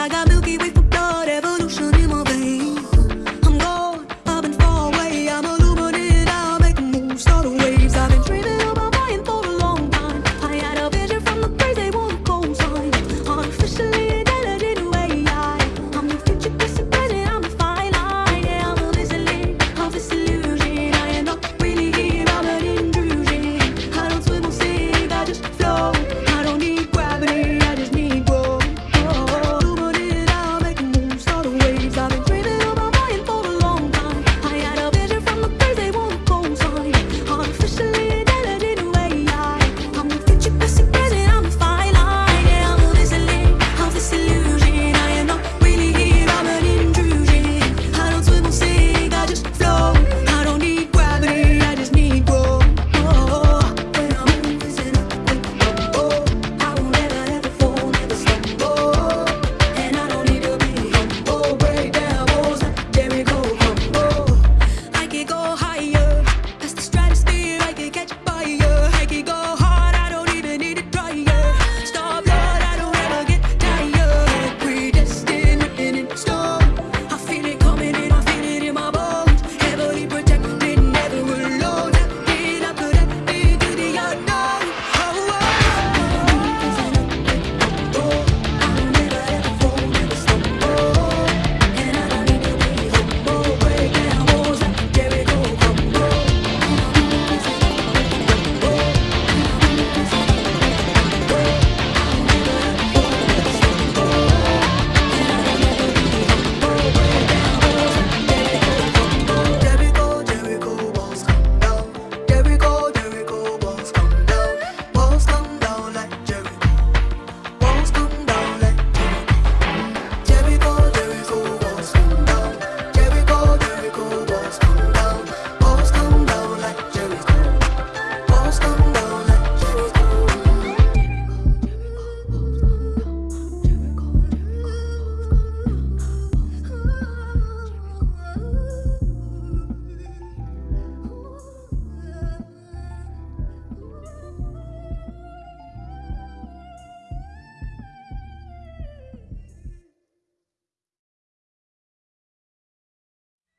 I got Milky Way.